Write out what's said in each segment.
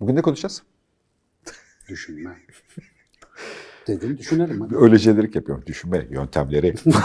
Bugün ne konuşacağız? Düşünme. Dedim düşünelim hadi. Öyle şeyleri yapıyorum. Düşünme yöntemleri.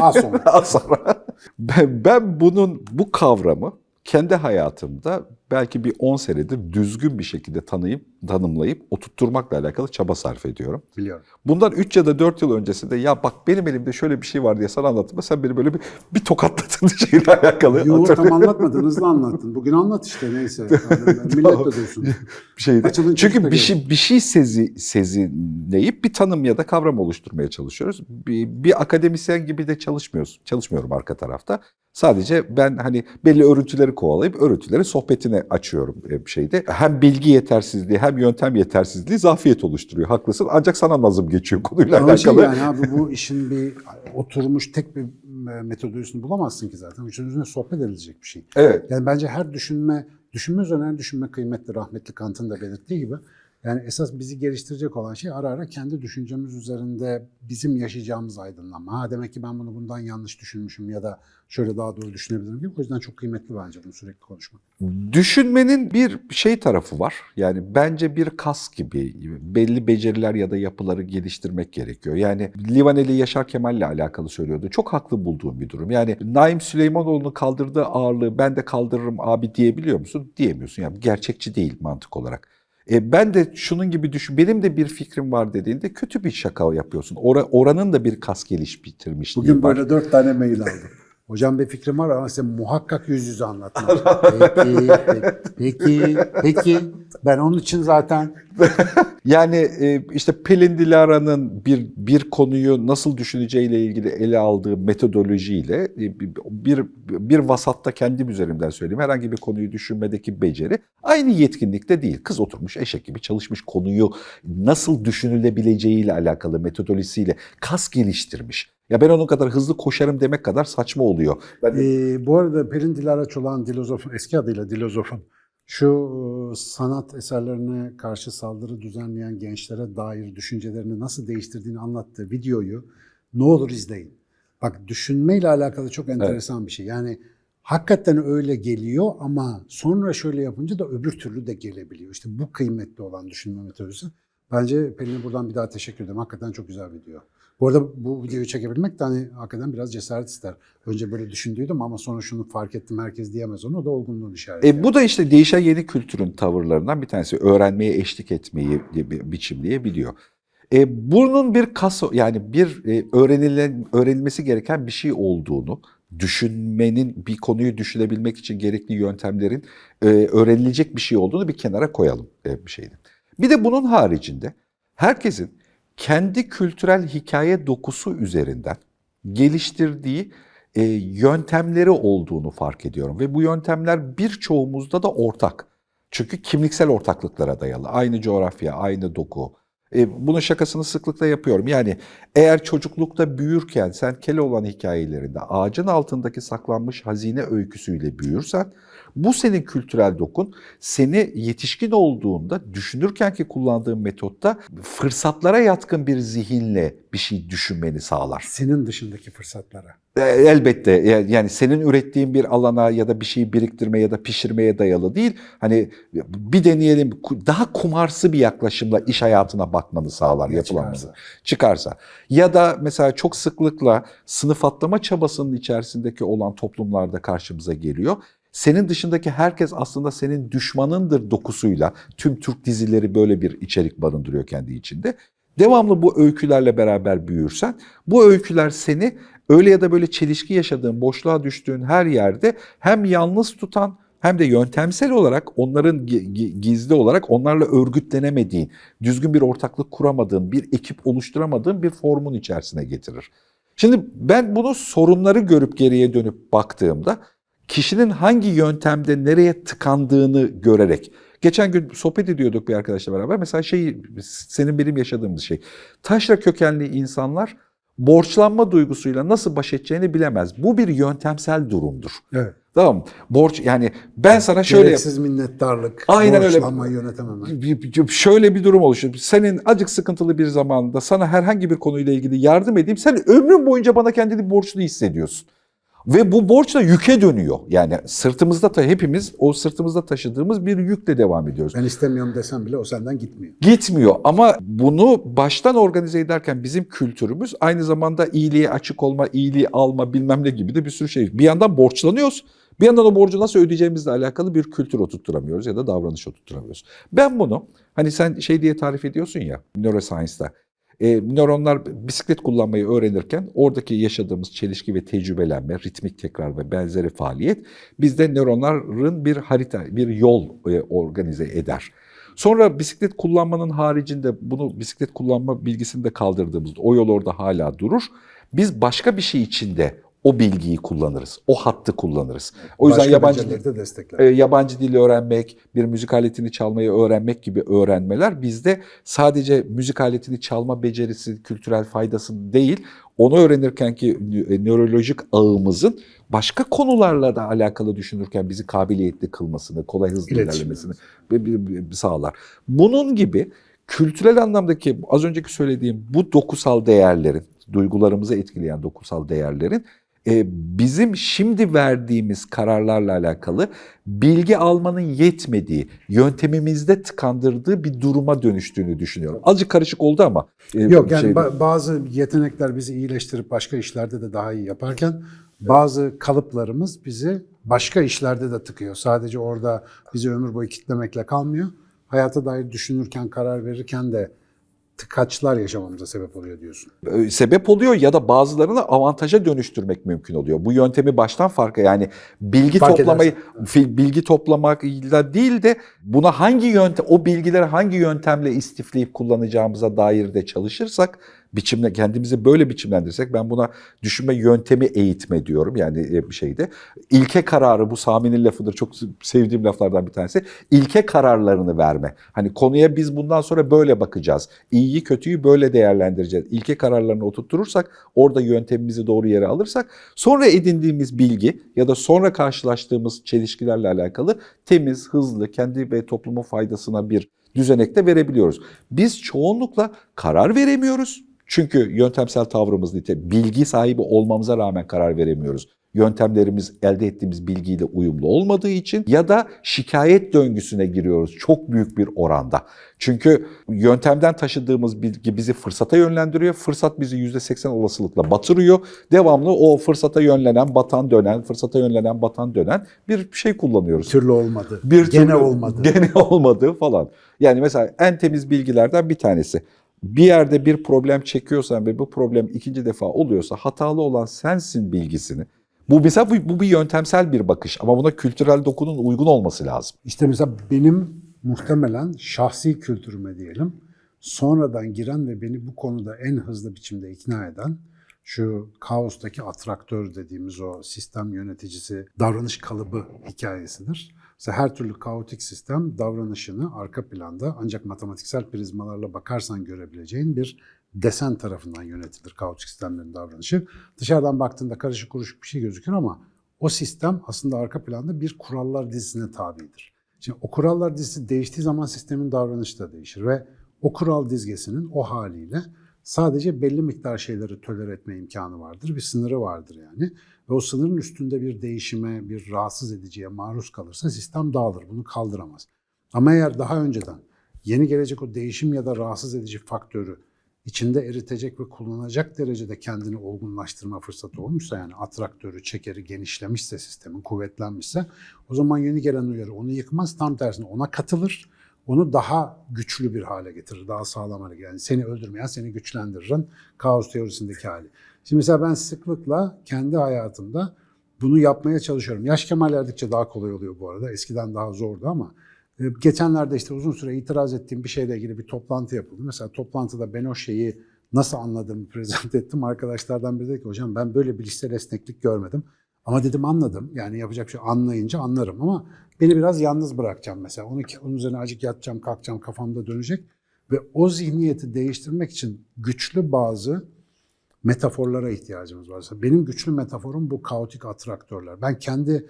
Az sonra. Az sonra. Ben, ben bunun bu kavramı kendi hayatımda belki bir 10 senedir düzgün bir şekilde tanıyıp, tanımlayıp oturtturmakla alakalı çaba sarf ediyorum. Biliyorum. Bundan 3 ya da 4 yıl öncesinde ya bak benim elimde şöyle bir şey var diye sana anlattım. Sen beni böyle bir, bir tokatladın şeyle alakalı. Yo tam anlatmadın, hızlı anlattın. Bugün anlat işte neyse. Yani millet de bir şeydi. Açılın Çünkü bir şey bir şey sezi sezinleyip bir tanım ya da kavram oluşturmaya çalışıyoruz. Bir, bir akademisyen gibi de çalışmıyoruz. Çalışmıyorum arka tarafta. Sadece ben hani belli örüntüleri kovalayıp örüntüleri sohbetine açıyorum e, şeyde. Hem bilgi yetersizliği hem yöntem yetersizliği zafiyet oluşturuyor. Haklısın. Ancak sana nazım geçiyor konuyla Ama şey alakalı. yani abi bu işin bir oturmuş tek bir e, metodolojisini bulamazsın ki zaten. Üçün üzerine sohbet edilecek bir şey. Evet. Yani bence her düşünme, düşünme üzerine düşünme kıymetli. Rahmetli Kant'ın da belirttiği gibi. Yani esas bizi geliştirecek olan şey ara ara kendi düşüncemiz üzerinde bizim yaşayacağımız aydınlanma. Ha demek ki ben bunu bundan yanlış düşünmüşüm ya da şöyle daha doğru düşünebilirim gibi. O yüzden çok kıymetli bence bunu sürekli konuşmak. Düşünmenin bir şey tarafı var. Yani bence bir kas gibi belli beceriler ya da yapıları geliştirmek gerekiyor. Yani Livaneli Yaşar Kemal'le alakalı söylüyordu. Çok haklı bulduğum bir durum. Yani Naim Süleymanoğlu'nun kaldırdığı ağırlığı ben de kaldırırım abi diyebiliyor musun? Diyemiyorsun. Yani gerçekçi değil mantık olarak. E, ben de şunun gibi düşün, benim de bir fikrim var dediğinde kötü bir şaka yapıyorsun. Ora, oranın da bir kas geliş bitirmişliği Bugün var. böyle dört tane mail aldım. Hocam bir fikrim var ama size muhakkak yüz yüze anlatmam. peki, peki, peki. Ben onun için zaten Yani e, işte Pelin Dilara'nın bir bir konuyu nasıl düşüneceğiyle ilgili ele aldığı metodolojiyle e, bir bir vasatta kendim üzerimden söyleyeyim herhangi bir konuyu düşünmedeki beceri aynı yetkinlikte değil. Kız oturmuş eşek gibi çalışmış konuyu nasıl düşünülebileceğiyle alakalı metodolojisiyle kas geliştirmiş. Ya ben onun kadar hızlı koşarım demek kadar saçma oluyor. Ben Ee, bu arada Pelin Dilara Çolak'ın Dilozof'un, eski adıyla Dilozof'un şu e, sanat eserlerine karşı saldırı düzenleyen gençlere dair düşüncelerini nasıl değiştirdiğini anlattığı videoyu ne olur izleyin. Bak düşünmeyle alakalı çok enteresan bir şey. Yani hakikaten öyle geliyor ama sonra şöyle yapınca da öbür türlü de gelebiliyor. İşte bu kıymetli olan düşünme metodolojisi. Bence Pelin'e buradan bir daha teşekkür ederim. Hakikaten çok güzel video. Bu arada bu videoyu çekebilmek de hani hakikaten biraz cesaret ister. Önce böyle düşündüydüm ama sonra şunu fark ettim herkes diyemez onu. Da olgunluğun işareti. E, bu da işte değişen yeni kültürün tavırlarından bir tanesi. Öğrenmeye eşlik etmeyi bi- biçimleyebiliyor. E, bunun bir kas yani bir e, öğrenilen öğrenilmesi gereken bir şey olduğunu, düşünmenin bir konuyu düşünebilmek için gerekli yöntemlerin e, öğrenilecek bir şey olduğunu bir kenara koyalım e, bir şeydi. Bir de bunun haricinde herkesin kendi kültürel hikaye dokusu üzerinden geliştirdiği e, yöntemleri olduğunu fark ediyorum ve bu yöntemler birçoğumuzda da ortak. Çünkü kimliksel ortaklıklara dayalı. Aynı coğrafya, aynı doku. E, bunun şakasını sıklıkla yapıyorum. Yani eğer çocuklukta büyürken sen Keloğlan hikayelerinde ağacın altındaki saklanmış hazine öyküsüyle büyürsen bu senin kültürel dokun seni yetişkin olduğunda düşünürken ki kullandığın metotta fırsatlara yatkın bir zihinle bir şey düşünmeni sağlar. Senin dışındaki fırsatlara. E, Elbette e, yani senin ürettiğin bir alana ya da bir şeyi biriktirmeye ya da pişirmeye dayalı değil. Hani bir deneyelim daha kumarsı bir yaklaşımla iş hayatına bakmanı sağlar Ya çıkarsa. Çıkarsa. Ya da mesela çok sıklıkla sınıf atlama çabasının içerisindeki olan toplumlarda karşımıza geliyor. Senin dışındaki herkes aslında senin düşmanındır dokusuyla tüm Türk dizileri böyle bir içerik barındırıyor kendi içinde. Devamlı bu öykülerle beraber büyürsen bu öyküler seni öyle ya da böyle çelişki yaşadığın, boşluğa düştüğün her yerde hem yalnız tutan hem de yöntemsel olarak onların gi- gi- gizli olarak onlarla örgütlenemediğin, düzgün bir ortaklık kuramadığın, bir ekip oluşturamadığın bir formun içerisine getirir. Şimdi ben bunu sorunları görüp geriye dönüp baktığımda kişinin hangi yöntemde nereye tıkandığını görerek Geçen gün sohbet ediyorduk bir arkadaşla beraber. Mesela şey senin benim yaşadığımız şey. Taşra kökenli insanlar borçlanma duygusuyla nasıl baş edeceğini bilemez. Bu bir yöntemsel durumdur. Evet. Tamam mı? Borç yani ben sana şöyle Gereksiz minnettarlık, Aynen öyle. borçlanmayı yönetemem. bir- bir- şöyle bir durum oluşur. Senin acık sıkıntılı bir zamanında sana herhangi bir konuyla ilgili yardım edeyim. Sen ömrün boyunca bana kendini borçlu hissediyorsun. Ve bu borç da yüke dönüyor. Yani sırtımızda ta hepimiz o sırtımızda taşıdığımız bir yükle devam ediyoruz. Ben istemiyorum desem bile o senden gitmiyor. Gitmiyor ama bunu baştan organize ederken bizim kültürümüz aynı zamanda iyiliğe açık olma, iyiliği alma bilmem ne gibi de bir sürü şey. Bir yandan borçlanıyoruz. Bir yandan o borcu nasıl ödeyeceğimizle alakalı bir kültür oturtturamıyoruz ya da davranış oturtturamıyoruz. Ben bunu hani sen şey diye tarif ediyorsun ya neuroscience'da. E, nöronlar bisiklet kullanmayı öğrenirken oradaki yaşadığımız çelişki ve tecrübelenme, ritmik tekrar ve benzeri faaliyet bizde nöronların bir harita, bir yol e, organize eder. Sonra bisiklet kullanmanın haricinde bunu bisiklet kullanma bilgisini de kaldırdığımızda o yol orada hala durur. Biz başka bir şey içinde o bilgiyi kullanırız. O hattı kullanırız. O yüzden Başka yabancı de destekler. e, yabancı dil öğrenmek, bir müzik aletini çalmayı öğrenmek gibi öğrenmeler bizde sadece müzik aletini çalma becerisi, kültürel faydası değil, onu öğrenirken ki nö- nörolojik ağımızın başka konularla da alakalı düşünürken bizi kabiliyetli kılmasını, kolay hızlı ilerlemesini sağlar. Bunun gibi kültürel anlamdaki az önceki söylediğim bu dokusal değerlerin, duygularımızı etkileyen dokusal değerlerin e, bizim şimdi verdiğimiz kararlarla alakalı bilgi almanın yetmediği, yöntemimizde tıkandırdığı bir duruma dönüştüğünü düşünüyorum. Azıcık karışık oldu ama. e, Yok yani şey- ba- bazı yetenekler bizi iyileştirip başka işlerde de daha iyi yaparken bazı kalıplarımız bizi başka işlerde de tıkıyor. Sadece orada bizi ömür boyu kitlemekle kalmıyor. Hayata dair düşünürken, karar verirken de tıkaçlar yaşamamıza sebep oluyor diyorsun. sebep oluyor ya da bazılarını avantaja dönüştürmek mümkün oluyor. Bu yöntemi baştan farka yani bilgi Fark toplamayı fi- bilgi toplamakla değil de buna hangi yöntem o bilgileri hangi yöntemle istifleyip kullanacağımıza dair de çalışırsak biçimle kendimizi böyle biçimlendirsek ben buna düşünme yöntemi eğitme diyorum yani e, bir şeyde. İlke kararı bu Sami'nin lafıdır çok sevdiğim laflardan bir tanesi. İlke kararlarını verme. Hani konuya biz bundan sonra böyle bakacağız. İyiyi kötüyü böyle değerlendireceğiz. İlke kararlarını oturtturursak orada yöntemimizi doğru yere alırsak sonra edindiğimiz bilgi ya da sonra karşılaştığımız çelişkilerle alakalı temiz, hızlı, kendi ve toplumun faydasına bir düzenekte verebiliyoruz. Biz çoğunlukla karar veremiyoruz. Çünkü yöntemsel tavrımız nite bilgi sahibi olmamıza rağmen karar veremiyoruz. Yöntemlerimiz elde ettiğimiz bilgiyle uyumlu olmadığı için ya da şikayet döngüsüne giriyoruz çok büyük bir oranda. Çünkü yöntemden taşıdığımız bilgi bizi fırsata yönlendiriyor. Fırsat bizi %80 olasılıkla batırıyor. Devamlı o fırsata yönlenen, batan dönen, fırsata yönlenen, batan dönen bir şey kullanıyoruz Bir türlü olmadı. bir Gene türlü olmadı. Gene olmadı falan. Yani mesela en temiz bilgilerden bir tanesi. Bir yerde bir problem çekiyorsan ve bu problem ikinci defa oluyorsa hatalı olan sensin bilgisini. Bu mesela bu, bu bir yöntemsel bir bakış ama buna kültürel dokunun uygun olması lazım. İşte mesela benim muhtemelen şahsi kültürüme diyelim sonradan giren ve beni bu konuda en hızlı biçimde ikna eden şu kaostaki atraktör dediğimiz o sistem yöneticisi davranış kalıbı hikayesidir. Mesela her türlü kaotik sistem davranışını arka planda ancak matematiksel prizmalarla bakarsan görebileceğin bir desen tarafından yönetilir kaotik sistemlerin davranışı. Dışarıdan baktığında karışık kuruşuk bir şey gözükür ama o sistem aslında arka planda bir kurallar dizisine tabidir. Şimdi o kurallar dizisi değiştiği zaman sistemin davranışı da değişir ve o kural dizgesinin o haliyle sadece belli miktar şeyleri tolere etme imkanı vardır. Bir sınırı vardır yani. Ve o sınırın üstünde bir değişime, bir rahatsız ediciye maruz kalırsa sistem dağılır. Bunu kaldıramaz. Ama eğer daha önceden yeni gelecek o değişim ya da rahatsız edici faktörü içinde eritecek ve kullanacak derecede kendini olgunlaştırma fırsatı olmuşsa yani atraktörü, çekeri genişlemişse sistemin, kuvvetlenmişse o zaman yeni gelen uyarı onu yıkmaz. Tam tersine ona katılır. Onu daha güçlü bir hale getirir, daha sağlam hale getirir. Yani seni öldürmeyen seni güçlendiririn kaos teorisindeki hali. Şimdi mesela ben sıklıkla kendi hayatımda bunu yapmaya çalışıyorum. Yaş kemal erdikçe daha kolay oluyor bu arada. Eskiden daha zordu ama e, geçenlerde işte uzun süre itiraz ettiğim bir şeyle ilgili bir toplantı yapıldı. Mesela toplantıda ben o şeyi nasıl anladığımı prezent ettim. Arkadaşlardan biri dedi ki hocam ben böyle bilişsel esneklik görmedim. Ama dedim anladım. Yani yapacak şey anlayınca anlarım ama beni biraz yalnız bırakacağım mesela. Onu, onun üzerine acık yatacağım, kalkacağım, kafamda dönecek. Ve o zihniyeti değiştirmek için güçlü bazı metaforlara ihtiyacımız var. Benim güçlü metaforum bu kaotik atraktörler. Ben kendi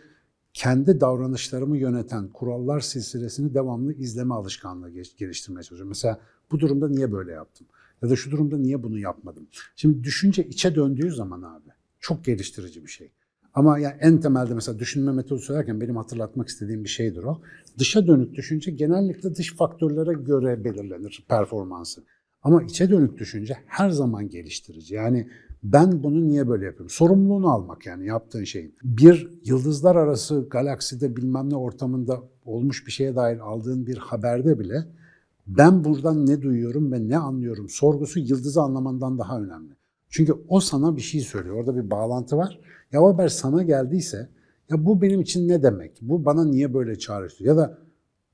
kendi davranışlarımı yöneten kurallar silsilesini devamlı izleme alışkanlığı geliştirmeye çalışıyorum. Mesela bu durumda niye böyle yaptım? Ya da şu durumda niye bunu yapmadım? Şimdi düşünce içe döndüğü zaman abi çok geliştirici bir şey. Ama yani en temelde mesela düşünme metodu söylerken benim hatırlatmak istediğim bir şeydir o. Dışa dönük düşünce genellikle dış faktörlere göre belirlenir performansı. Ama içe dönük düşünce her zaman geliştirici. Yani ben bunu niye böyle yapıyorum? Sorumluluğunu almak yani yaptığın şeyin. Bir yıldızlar arası galakside bilmem ne ortamında olmuş bir şeye dair aldığın bir haberde bile ben buradan ne duyuyorum ve ne anlıyorum sorgusu yıldızı anlamandan daha önemli. Çünkü o sana bir şey söylüyor. Orada bir bağlantı var. Ya o haber sana geldiyse ya bu benim için ne demek? Bu bana niye böyle çağrıştırıyor? Ya da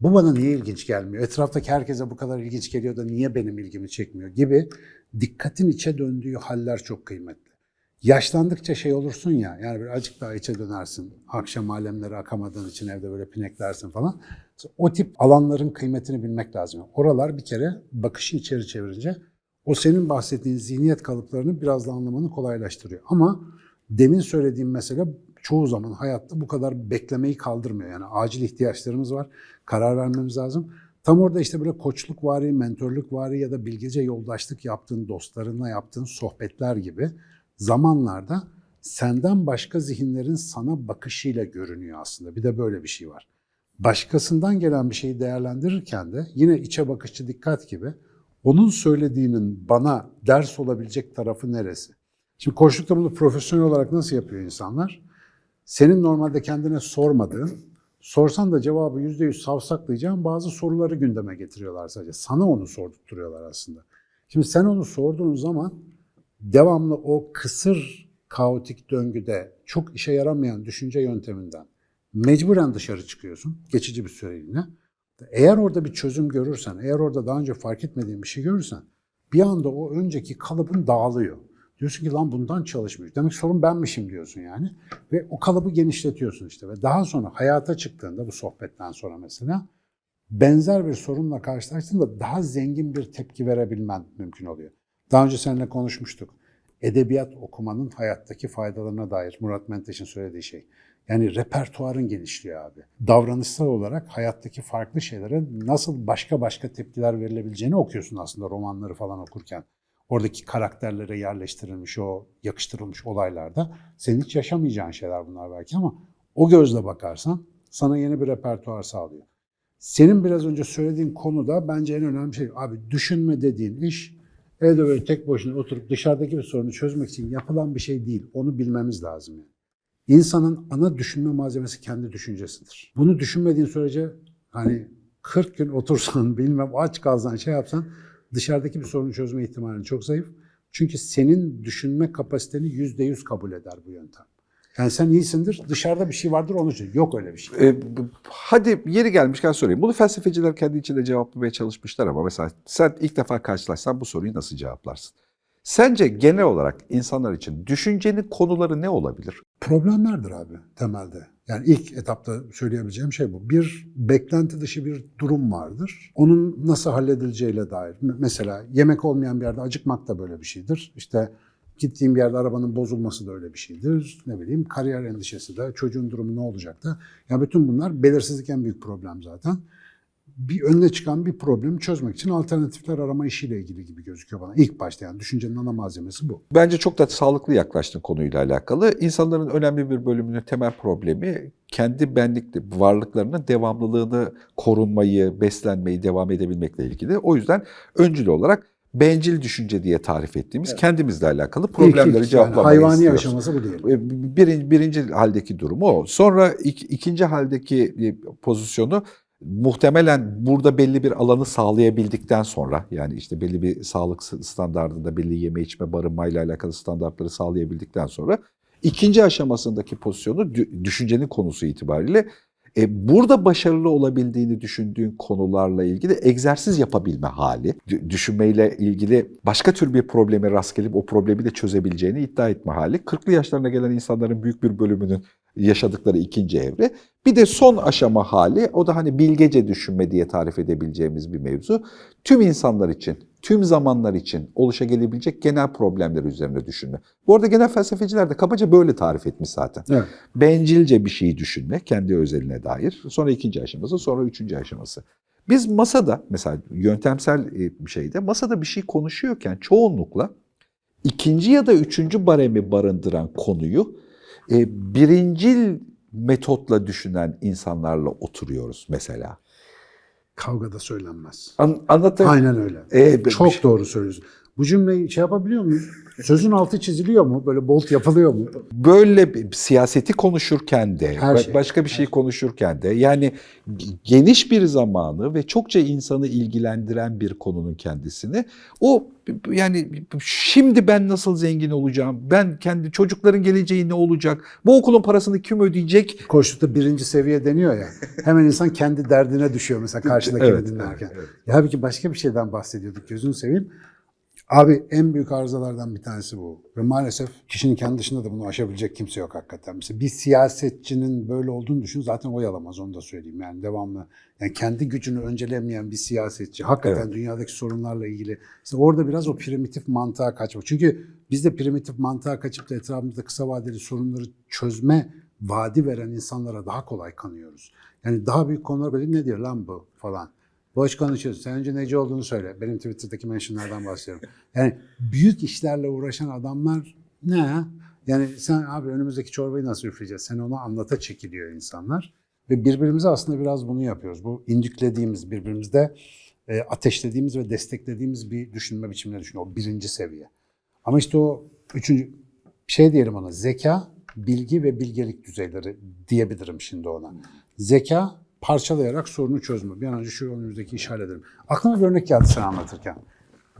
bu bana niye ilginç gelmiyor? Etraftaki herkese bu kadar ilginç geliyor da niye benim ilgimi çekmiyor gibi dikkatin içe döndüğü haller çok kıymetli. Yaşlandıkça şey olursun ya, yani bir acık daha içe dönersin. Akşam alemleri akamadığın için evde böyle pineklersin falan. O tip alanların kıymetini bilmek lazım. Oralar bir kere bakışı içeri çevirince o senin bahsettiğin zihniyet kalıplarını biraz da anlamanı kolaylaştırıyor. Ama demin söylediğim mesele çoğu zaman hayatta bu kadar beklemeyi kaldırmıyor. Yani acil ihtiyaçlarımız var, karar vermemiz lazım. Tam orada işte böyle koçluk vari, mentorluk vari ya da bilgece yoldaşlık yaptığın dostlarınla yaptığın sohbetler gibi zamanlarda senden başka zihinlerin sana bakışıyla görünüyor aslında. Bir de böyle bir şey var. Başkasından gelen bir şeyi değerlendirirken de yine içe bakışçı dikkat gibi onun söylediğinin bana ders olabilecek tarafı neresi? Şimdi koçlukta bunu profesyonel olarak nasıl yapıyor insanlar? Senin normalde kendine sormadığın, sorsan da cevabı yüzde yüz savsaklayacağın bazı soruları gündeme getiriyorlar sadece. Sana onu sordurtuyorlar aslında. Şimdi sen onu sorduğun zaman devamlı o kısır kaotik döngüde çok işe yaramayan düşünce yönteminden mecburen dışarı çıkıyorsun geçici bir süreliğine. Eğer orada bir çözüm görürsen, eğer orada daha önce fark etmediğin bir şey görürsen bir anda o önceki kalıbın dağılıyor. Diyorsun ki lan bundan çalışmış. Demek sorun benmişim diyorsun yani. Ve o kalıbı genişletiyorsun işte. Ve daha sonra hayata çıktığında bu sohbetten sonra mesela benzer bir sorunla karşılaştığında daha zengin bir tepki verebilmen mümkün oluyor. Daha önce seninle konuşmuştuk. Edebiyat okumanın hayattaki faydalarına dair Murat Menteş'in söylediği şey. Yani repertuarın genişliyor abi. Davranışsal olarak hayattaki farklı şeylere nasıl başka başka tepkiler verilebileceğini okuyorsun aslında romanları falan okurken. Oradaki karakterlere yerleştirilmiş o yakıştırılmış olaylarda senin hiç yaşamayacağın şeyler bunlar belki ama o gözle bakarsan sana yeni bir repertuar sağlıyor. Senin biraz önce söylediğin konuda bence en önemli şey abi düşünme dediğin iş evde böyle tek başına oturup dışarıdaki bir sorunu çözmek için yapılan bir şey değil. Onu bilmemiz lazım yani. İnsanın ana düşünme malzemesi kendi düşüncesidir. Bunu düşünmediğin sürece hani 40 gün otursan bilmem aç kalsan şey yapsan dışarıdaki bir sorunu çözme ihtimalin çok zayıf. Çünkü senin düşünme kapasiteni yüzde yüz kabul eder bu yöntem. Yani sen iyisindir, dışarıda bir şey vardır onun için. Yok öyle bir şey. E, b- hadi yeri gelmişken sorayım. Bunu felsefeciler kendi içinde cevaplamaya çalışmışlar ama mesela sen ilk defa karşılaşsan bu soruyu nasıl cevaplarsın? Sence genel olarak insanlar için düşüncenin konuları ne olabilir? Problemlerdir abi temelde. Yani ilk etapta söyleyebileceğim şey bu. Bir beklenti dışı bir durum vardır. Onun nasıl halledileceğiyle dair. Mesela yemek olmayan bir yerde acıkmak da böyle bir şeydir. İşte gittiğim bir yerde arabanın bozulması da öyle bir şeydir. Ne bileyim kariyer endişesi de, çocuğun durumu ne olacak da. Ya bütün bunlar belirsizlik en büyük problem zaten. Bir önüne çıkan bir problemi çözmek için alternatifler arama işiyle ilgili gibi gözüküyor bana. İlk başta yani düşüncenin ana malzemesi bu. Bence çok da sağlıklı yaklaştın konuyla alakalı. İnsanların önemli bir bölümünün temel problemi kendi benlik varlıklarının devamlılığını korunmayı, beslenmeyi, devam edebilmekle ilgili. O yüzden öncül olarak bencil düşünce diye tarif ettiğimiz kendimizle alakalı İlk- problemleri ilk yani cevaplamayı hayvani istiyoruz. aşaması bu değil. E, Birinci, birinci haldeki durumu o. Sonra ik- ikinci haldeki e, pozisyonu muhtemelen burada belli bir alanı sağlayabildikten sonra yani işte belli bir sağlık standartında belli yeme içme barınmayla alakalı standartları sağlayabildikten sonra ikinci aşamasındaki pozisyonu dü- düşüncenin konusu itibariyle e, burada başarılı olabildiğini düşündüğün konularla ilgili egzersiz yapabilme hali, dü- düşünmeyle ilgili başka tür bir probleme rast gelip o problemi de çözebileceğini iddia etme hali. 40'lı yaşlarına gelen insanların büyük bir bölümünün yaşadıkları ikinci evre. Bir de son aşama hali, o da hani bilgece düşünme diye tarif edebileceğimiz bir mevzu. Tüm insanlar için, tüm zamanlar için oluşabilecek genel problemler üzerine düşünme. Bu arada genel felsefeciler de kabaca böyle tarif etmiş zaten Evet. bencilce bir şeyi düşünme kendi özeline dair. Sonra ikinci aşaması, sonra üçüncü aşaması. Biz masada mesela yöntemsel e, bir şeyde masada bir şey konuşuyorken çoğunlukla ikinci ya da üçüncü baremi barındıran konuyu E, birincil metotla düşünen insanlarla oturuyoruz mesela. Kavgada söylenmez. An, anlatayım. Aynen öyle. E, bir- Çok doğru söylüyorsun. Bu cümleyi şey yapabiliyor muyuz? Sözün altı çiziliyor mu? Böyle bolt yapılıyor mu? böyle bir siyaseti konuşurken de, Her şey, başka bir şey konuşurken de yani geniş bir zamanı ve çokça insanı ilgilendiren bir konunun kendisini o yani şimdi ben nasıl zengin olacağım, ben kendi çocukların geleceği ne olacak, bu okulun parasını kim ödeyecek? Koştukta birinci seviye deniyor ya. Hemen insan kendi derdine düşüyor mesela karşıdakini Evet, dinlerken. evet, evet. Ya halbuki başka bir şeyden bahsediyorduk gözünü seveyim. Abi en büyük arızalardan bir tanesi bu. Ve maalesef kişinin kendi dışında da bunu aşabilecek kimse yok hakikaten. Mesela bir siyasetçinin böyle olduğunu düşün zaten oy alamaz onu da söyleyeyim. Yani devamlı yani kendi gücünü öncelemeyen bir siyasetçi hakikaten dünyadaki sorunlarla ilgili işte orada biraz o primitif mantığa kaçmak. Çünkü biz de primitif mantığa kaçıp da etrafımızda kısa vadeli sorunları çözme vaadi veren insanlara daha kolay kanıyoruz. Yani daha büyük konular böyle ne diyor lan bu falan. Boş konuşuyorsun. Sen önce neci olduğunu söyle. Benim Twitter'daki mentionlardan bahsediyorum. Yani büyük işlerle uğraşan adamlar ne? Yani sen abi önümüzdeki çorbayı nasıl üfleyeceğiz? Sen onu anlata çekiliyor insanlar. Ve birbirimize aslında biraz bunu yapıyoruz. Bu indüklediğimiz, birbirimizde e, ateşlediğimiz ve desteklediğimiz bir düşünme biçimine düşünüyor. O birinci seviye. Ama işte o üçüncü şey diyelim ona zeka, bilgi ve bilgelik düzeyleri diyebilirim şimdi ona. Zeka parçalayarak sorunu çözme. Bir an önce şu önümüzdeki işi halledelim. Aklıma bir örnek geldi sen anlatırken.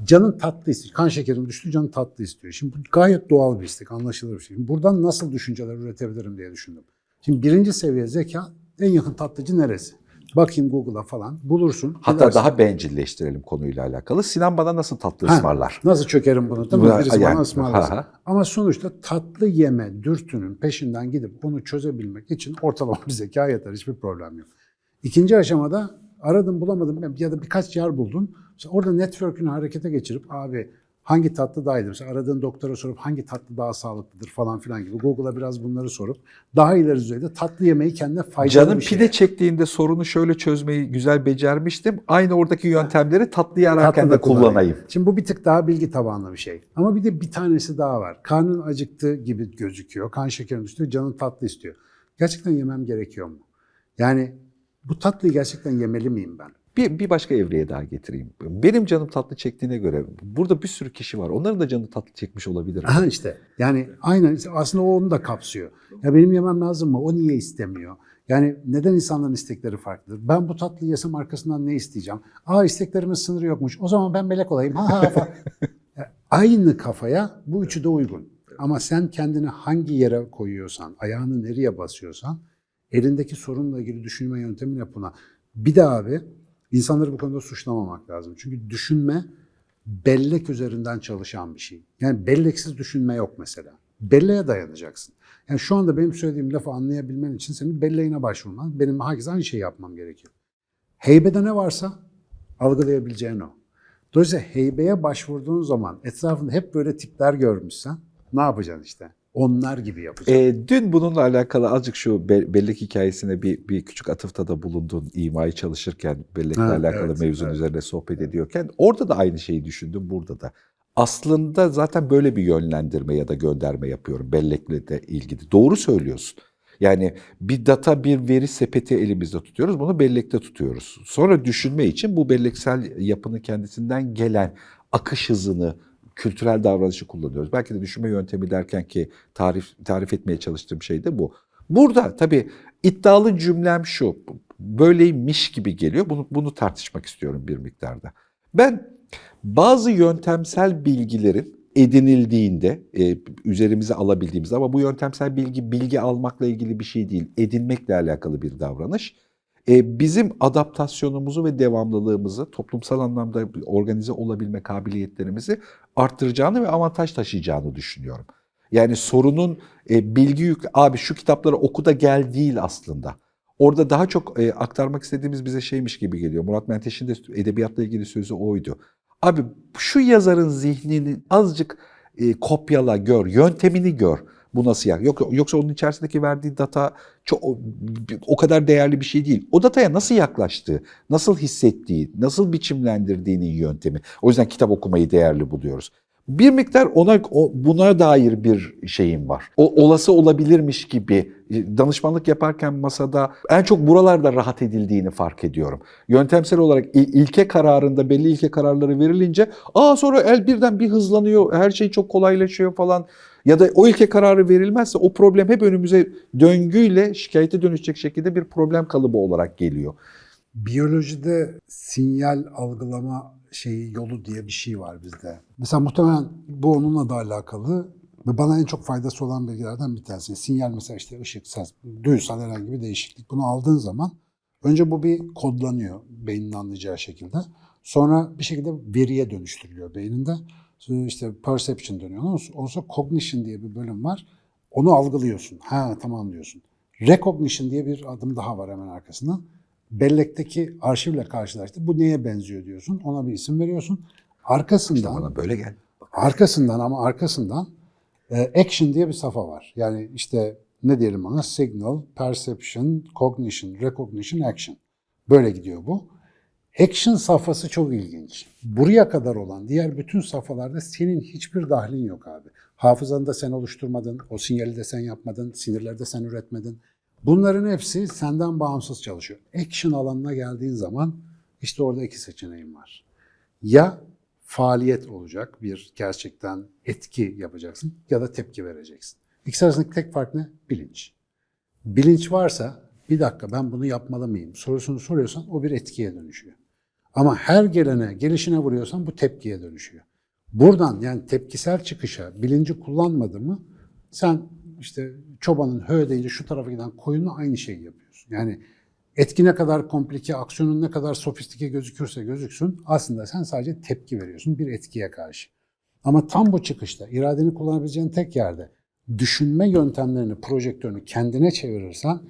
Canın tatlı istiyor. Kan şekerim düştü, canın tatlı istiyor. Şimdi bu gayet doğal bir istek, anlaşılır bir şey. Şimdi buradan nasıl düşünceler üretebilirim diye düşündüm. Şimdi birinci seviye zeka, en yakın tatlıcı neresi? Bakayım Google'a falan, bulursun. Hatta gidersin. daha bencilleştirelim konuyla alakalı. Sinan bana nasıl tatlı Ha, ısmarlar? Nasıl çökerim bunu değil mi? Bu- Birisi yani, bana ısmarlasın. ha, ha. Ama sonuçta tatlı yeme dürtünün peşinden gidip bunu çözebilmek için ortalama bir zeka yeter. Hiçbir problem yok. İkinci aşamada aradım bulamadım ya da birkaç yer buldun. Mesela orada network'ünü harekete geçirip abi hangi tatlı daha iyidir? Mesela aradığın doktora sorup hangi tatlı daha sağlıklıdır falan filan gibi. Google'a biraz bunları sorup daha ileri düzeyde tatlı yemeyi kendine faydalı Canım bir şey. pide çektiğinde sorunu şöyle çözmeyi güzel becermiştim. Aynı oradaki yöntemleri tatlıyı ararken Tatlı de kullanayım. Şimdi bu bir tık daha bilgi tabanlı bir şey. Ama bir de bir tanesi daha var. Karnın acıktı gibi gözüküyor. Kan şekerin düştü, canın tatlı istiyor. Gerçekten yemem gerekiyor mu? Yani bu tatlıyı gerçekten yemeli miyim ben? Bir, bir başka evreye daha getireyim. Benim canım tatlı çektiğine göre burada bir sürü kişi var. Onların da canı tatlı çekmiş olabilir. Aha işte yani aynen aslında o onu da kapsıyor. Ya benim yemem lazım mı? O niye istemiyor? Yani neden insanların istekleri farklıdır? Ben bu tatlıyı yesem arkasından ne isteyeceğim? Aa isteklerimin sınırı yokmuş. O zaman ben melek olayım. Ha ha Aynı kafaya bu üçü de uygun. Ama sen kendini hangi yere koyuyorsan, ayağını nereye basıyorsan elindeki sorunla ilgili düşünme yöntemin hep buna. Bir de abi insanları bu konuda suçlamamak lazım. Çünkü düşünme bellek üzerinden çalışan bir şey. Yani belleksiz düşünme yok mesela. Belleğe dayanacaksın. Yani şu anda benim söylediğim lafı anlayabilmen için senin belleğine başvurman, benim herkes aynı şeyi yapmam gerekiyor. Heybede ne varsa algılayabileceğin o. Dolayısıyla heybeye başvurduğun zaman etrafında hep böyle tipler görmüşsen ne yapacaksın işte? Onlar gibi yapacaksın. Ee, dün bununla alakalı azıcık şu be- bellek hikayesine bir, bir küçük atıfta da bulundun imayı çalışırken bellekle Ha, alakalı evet, mevzunun evet. üzerine sohbet ediyorken orada da aynı şeyi düşündüm burada da. Aslında zaten böyle bir yönlendirme ya da gönderme yapıyorum bellekle de ilgili. Doğru söylüyorsun. Yani bir data, bir veri sepeti elimizde tutuyoruz. Bunu bellekte tutuyoruz. Sonra düşünme için bu belleksel yapının kendisinden gelen akış hızını, kültürel davranışı kullanıyoruz. Belki de düşünme yöntemi derken ki tarif tarif etmeye çalıştığım şey de bu. Burada tabii iddialı cümlem şu. Böyleymiş gibi geliyor. Bunu bunu tartışmak istiyorum bir miktarda. Ben bazı yöntemsel bilgilerin edinildiğinde, e, üzerimize alabildiğimiz ama bu yöntemsel bilgi bilgi almakla ilgili bir şey değil, edinmekle alakalı bir davranış. E, bizim adaptasyonumuzu ve devamlılığımızı, toplumsal anlamda organize olabilme kabiliyetlerimizi arttıracağını ve avantaj taşıyacağını düşünüyorum. Yani sorunun e, bilgi yük, abi şu kitapları oku da gel değil aslında. Orada daha çok e, aktarmak istediğimiz bize şeymiş gibi geliyor. Murat Menteş'in de edebiyatla ilgili sözü oydu. Abi şu yazarın zihnini azıcık kopyala, gör, yöntemini gör. Bu nasıl ya? Yok, yoksa onun içerisindeki verdiği data çok o kadar değerli bir şey değil. O dataya nasıl yaklaştığı, nasıl hissettiği, nasıl biçimlendirdiğinin yöntemi. O yüzden kitap okumayı değerli buluyoruz. Bir miktar ona buna dair bir şeyim var. O olası olabilirmiş gibi e, danışmanlık yaparken masada en çok buralarda rahat edildiğini fark ediyorum. Yöntemsel olarak il- ilke kararında belli ilke kararları verilince aa sonra el birden bir hızlanıyor. Her şey çok kolaylaşıyor falan. Ya da o ilke kararı verilmezse o problem hep önümüze döngüyle şikayete dönüşecek şekilde bir problem kalıbı olarak geliyor. Biyolojide sinyal algılama şeyi yolu diye bir şey var bizde. Mesela muhtemelen bu onunla da alakalı ve bana en çok faydası olan bilgilerden bir tanesi. Sinyal mesela işte ışık, ses, duyusal herhangi bir değişiklik. Bunu aldığın zaman önce bu bir kodlanıyor beynin anlayacağı şekilde. Sonra bir şekilde veriye dönüştürülüyor beyninde. Sonra işte perception dönüyor. Ondan sonra cognition diye bir bölüm var. Onu algılıyorsun. Ha tamam diyorsun. Recognition diye bir adım daha var hemen arkasından bellekteki arşivle karşılaştı. Bu neye benziyor diyorsun. Ona bir isim veriyorsun. Arkasından Bana böyle gel. arkasından ama arkasından e, action diye bir safa var. Yani işte ne diyelim ona? Signal, perception, cognition, recognition, action. Böyle gidiyor bu. Action safhası çok ilginç. Buraya kadar olan diğer bütün safhalarda senin hiçbir dahlin yok abi. Hafızanı da sen oluşturmadın, o sinyali de sen yapmadın, sinirleri de sen üretmedin. Bunların hepsi senden bağımsız çalışıyor. Action alanına geldiğin zaman işte orada iki seçeneğin var. Ya faaliyet olacak, bir gerçekten etki yapacaksın ya da tepki vereceksin. İkisi arasındaki tek fark ne? Bilinç. Bilinç varsa bir dakika ben bunu yapmalı mıyım sorusunu soruyorsan o bir etkiye dönüşüyor. Ama her gelene, gelişine vuruyorsan bu tepkiye dönüşüyor. Buradan yani tepkisel çıkışa bilinci kullanmadı mı sen işte çobanın hö deyince şu tarafa giden koyunla aynı şeyi yapıyorsun. Yani etki ne kadar komplike, aksiyonun ne kadar sofistike gözükürse gözüksün aslında sen sadece tepki veriyorsun bir etkiye karşı. Ama tam bu çıkışta iradeni kullanabileceğin tek yerde düşünme yöntemlerini, projektörünü kendine çevirirsen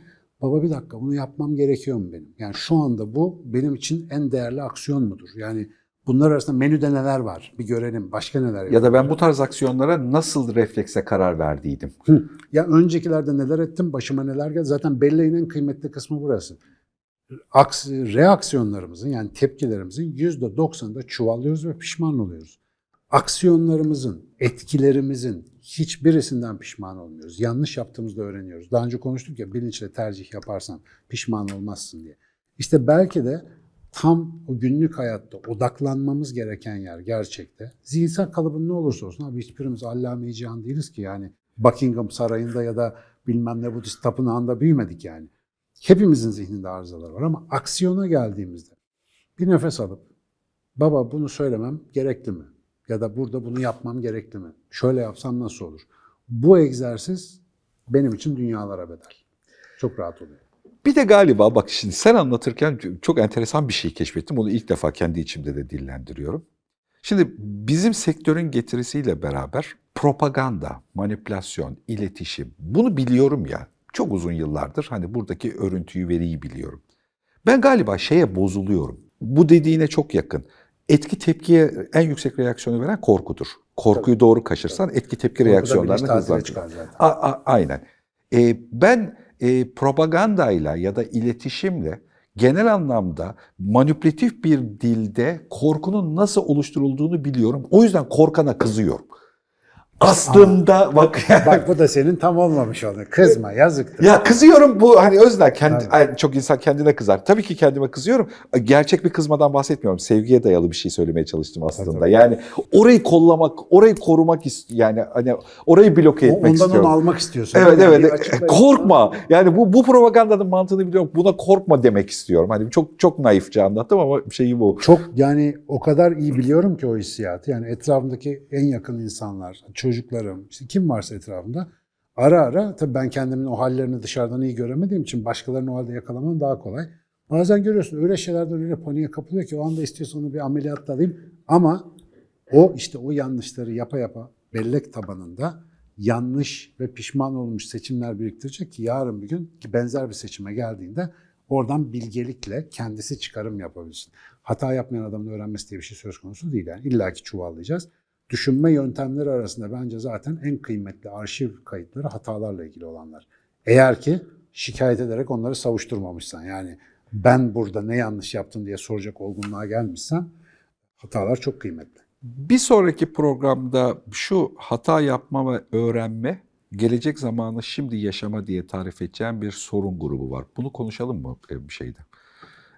baba bir dakika bunu yapmam gerekiyor mu benim? Yani şu anda bu benim için en değerli aksiyon mudur? Yani bunlar arasında menüde neler var? Bir görelim. Başka neler Ya da ben bu tarz aksiyonlara nasıl reflekse karar verdiydim. Hı. Ya öncekilerde neler ettim, başıma neler geldi. Zaten belleğin en kıymetli kısmı burası. Aks, reaksiyonlarımızın yani tepkilerimizin yüzde doksanında çuvallıyoruz ve pişman oluyoruz. Aksiyonlarımızın, etkilerimizin hiçbirisinden pişman olmuyoruz. Yanlış yaptığımızda öğreniyoruz. Daha önce konuştuk ya bilinçle tercih yaparsan pişman olmazsın diye. İşte belki de tam o günlük hayatta odaklanmamız gereken yer gerçekte. Zihinsel kalıbın ne olursa olsun abi hiçbirimiz allame-i cihan değiliz ki yani Buckingham Sarayı'nda ya da bilmem ne Budist tapınağında büyümedik yani. Hepimizin zihninde arızalar var ama aksiyona geldiğimizde bir nefes alıp baba bunu söylemem gerekli mi? Ya da burada bunu yapmam gerekli mi? Şöyle yapsam nasıl olur? Bu egzersiz benim için dünyalara bedel. Çok rahat oluyor. Bir de galiba bak şimdi sen anlatırken çok enteresan bir şey keşfettim. Onu ilk defa kendi içimde de dillendiriyorum. Şimdi bizim sektörün getirisiyle beraber propaganda, manipülasyon, iletişim bunu biliyorum ya. Çok uzun yıllardır hani buradaki örüntüyü veriyi biliyorum. Ben galiba şeye bozuluyorum. Bu dediğine çok yakın. Etki tepkiye en yüksek reaksiyonu veren korkudur. Korkuyu doğru kaşırsan etki tepki reaksiyonlarını bilinç tatile hızlandırır. A- a- aynen. Ee, ben e, propagandayla ya da iletişimle genel anlamda manipülatif bir dilde korkunun nasıl oluşturulduğunu biliyorum. O yüzden korkana kızıyorum. Aslında bak Bak bu da senin tam olmamış oldu. Kızma yazıktır. ya kızıyorum bu hani özler kendi ay, çok insan kendine kızar. Tabii ki kendime kızıyorum. Gerçek bir kızmadan bahsetmiyorum. Sevgiye dayalı bir şey söylemeye çalıştım aslında. Tabii. Yani orayı kollamak, orayı korumak ist yani hani orayı bloke etmek Ondan istiyorum. onu almak istiyorsun. Evet Yani evet. açıklayın. Korkma. Yani bu bu propagandanın mantığını biliyorum. Buna korkma demek istiyorum. Hani çok çok naifçe anlattım ama şeyi bu. Çok yani o kadar iyi biliyorum ki o hissiyatı. Yani etrafımdaki en yakın insanlar, çocuklarım, işte kim varsa etrafımda ara ara tabii ben kendimin o hallerini dışarıdan iyi göremediğim için başkalarının o halde yakalamam daha kolay. Bazen görüyorsun öyle şeylerden öyle paniğe kapılıyor ki o anda istiyorsan onu bir ameliyatla alayım. Ama o işte o yanlışları yapa yapa bellek tabanında yanlış ve pişman olmuş seçimler biriktirecek ki yarın bir gün ki benzer bir seçime geldiğinde oradan bilgelikle kendisi çıkarım yapabilsin. Hata yapmayan adamın öğrenmesi diye bir şey söz konusu değil. Yani illa ki çuvallayacağız. Düşünme yöntemleri arasında bence zaten en kıymetli arşiv kayıtları hatalarla ilgili olanlar. Eğer ki şikayet ederek onları savuşturmamışsan yani ben burada ne yanlış yaptım diye soracak olgunluğa gelmişsen hatalar çok kıymetli. Bir sonraki programda şu hata yapma ve öğrenme, gelecek zamanı şimdi yaşama diye tarif edeceğim bir sorun grubu var. Bunu konuşalım mı bir şeyde?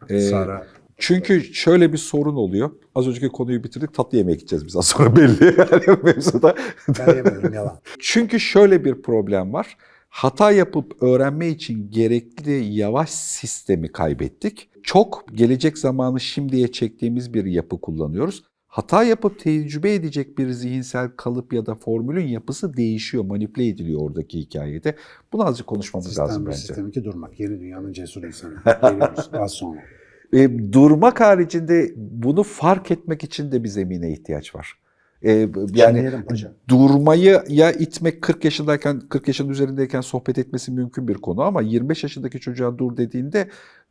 Ee, Sara çünkü şöyle bir sorun oluyor. Az önceki konuyu bitirdik. Tatlı yemeğe gideceğiz biz az sonra belli. Yani mevzuda. ben yemedim yalan. Çünkü şöyle bir problem var. Hata yapıp öğrenme için gerekli yavaş sistemi kaybettik. Çok gelecek zamanı şimdiye çektiğimiz bir yapı kullanıyoruz. Hata yapıp tecrübe edecek bir zihinsel kalıp ya da formülün yapısı değişiyor, manipüle ediliyor oradaki hikayede. Bunu azıcık konuşmamız Sistem lazım bence. sistem iki durmak. Yeni dünyanın cesur insanı. Geliyoruz az sonra. E, durmak haricinde bunu fark etmek için de bir zemine ihtiyaç var. E, yani durmayı ya itmek 40 yaşındayken 40 yaşın üzerindeyken sohbet etmesi mümkün bir konu ama 25 yaşındaki çocuğa dur dediğinde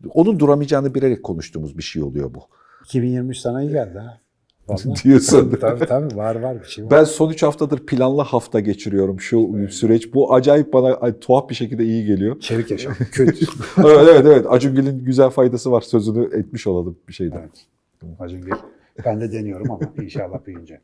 onun duramayacağını bilerek konuştuğumuz bir şey oluyor bu. 2023 sana iyi geldi ha. Diyorsun. tabii tabii var var bir şey var. Ben son 3 haftadır planlı hafta geçiriyorum şu süreç. Bu acayip bana ay, tuhaf bir şekilde iyi geliyor. Çevik yaşam. Kötü. evet evet evet. Acungil'in güzel faydası var. Sözünü etmiş olalım bir şeyden. evet. Acun Gül. Ben de deniyorum ama inşallah büyüyünce.